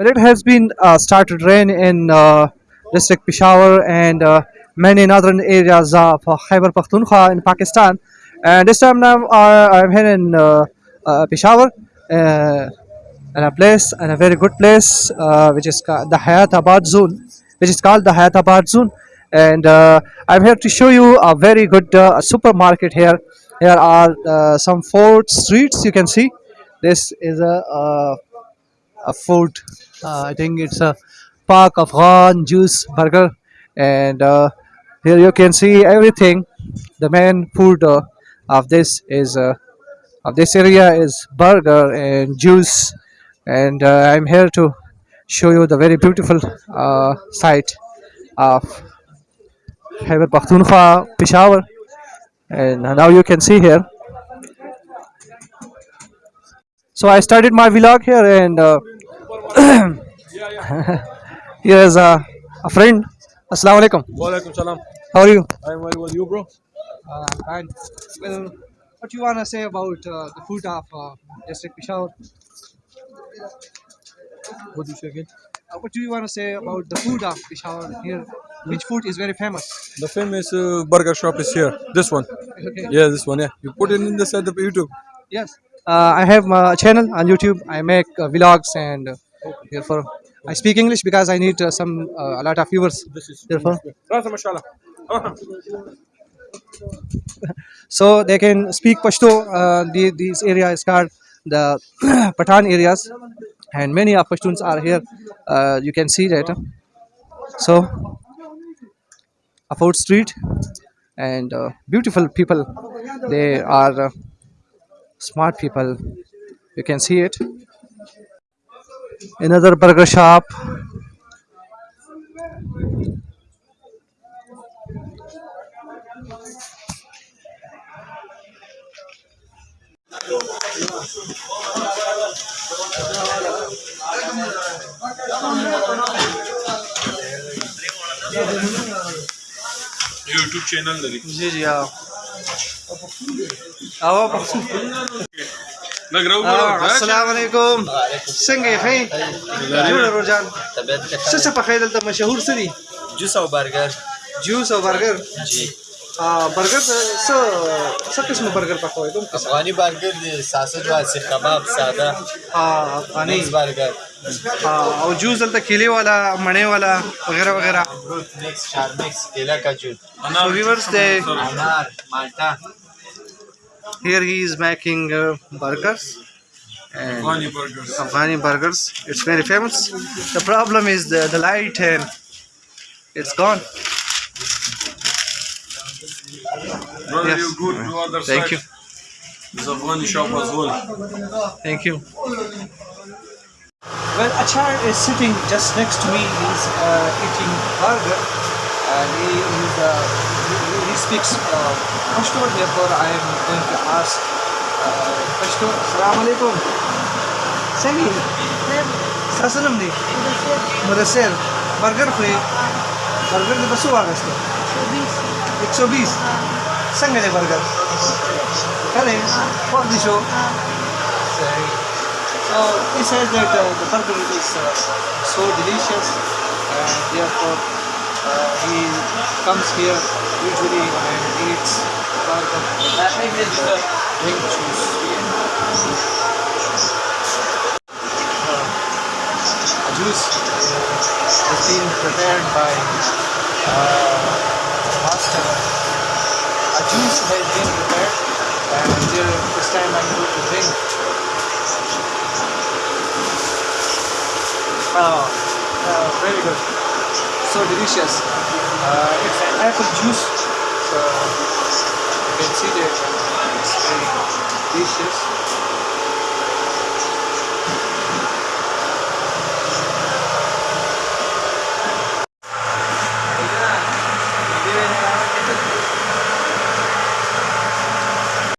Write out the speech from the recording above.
Well, it has been uh, started rain in uh, district Peshawar and uh, many northern areas of uh, Khyber Pakhtunkhwa in Pakistan. And this time now I'm here in uh, uh, Peshawar, in a place, in a very good place, which is the Hayatabad Zone, which is called the Hayatabad Zone. And I'm here to show you a very good supermarket here. Here are some four streets you can see. This is a uh, a food. Uh, I think it's a Park Afghan juice burger, and uh, here you can see everything. The main food uh, of this is uh, of this area is burger and juice, and uh, I'm here to show you the very beautiful uh, site of Khyber Pakhtunkhwa, Peshawar, and now you can see here. So I started my vlog here, and here is a, a friend. Assalamu alaikum. Walaikum salam. How are you? I'm very well. You, bro? Uh, fine. Well, what you wanna say about uh, the food of uh, district Peshawar? What do you say again? Uh, what do you wanna say about the food of Peshawar here? Which food is very famous? The famous uh, burger shop is here. This one. Okay. Yeah, this one. Yeah. You put it in the side of YouTube. Yes. Uh, I have a channel on YouTube. I make uh, vlogs and uh, therefore I speak English because I need uh, some uh, a lot of viewers. Therefore, so they can speak Pashto. Uh, the, these area is called the Pathan areas, and many of Pashtuns are here. Uh, you can see that. So, a food street and uh, beautiful people. They are uh, smart people. You can see it. another burger shop YouTube channel जी जी हाँ अब لګ راو ګورو السلام علیکم. څنګه یې جوړ روجان. څه څه په خیدل ته مشهور څه دي؟ جوس او برګر جوس او برګر جی. برګر څه څه قسم برګر پخوي کوم افغاني برګر دي ساسج او سیخ کباب ساده. ها افغاني. برګر او جوس دلته کیلې والا مڼې والا وغیرہ وغیرہ. مکس شارمکس کیلا کاجو انا ویورز ده انار مالټا. Here he is making uh, burgers and Funny burgers. Afghani burgers. It's very famous. The problem is the, the light and it's gone. Brother, Yes. you good to other Thank side. you. This Afghani shop as well. Thank you. Well, Achar is sitting just next to me. He's uh, eating burger, and he is uh, he, he speaks uh, Pashto. Therefore, I am going to ask uh, Pashto. Assalamu alaikum. Sami. Sasanam ni. Mudasir. Burger free. Burger de basu agaste. 120. Sanga de burger. Kale. What the show? Sorry. So he says that uh, the burger is uh, so delicious and therefore uh, he comes here usually and eats burger drink juice. Uh, a juice uh, is being prepared by uh, master. A juice has been prepared and there, this time I'm going to drink Oh, uh, very good. So delicious. Uh, it's apple juice. So you can see that it's very delicious.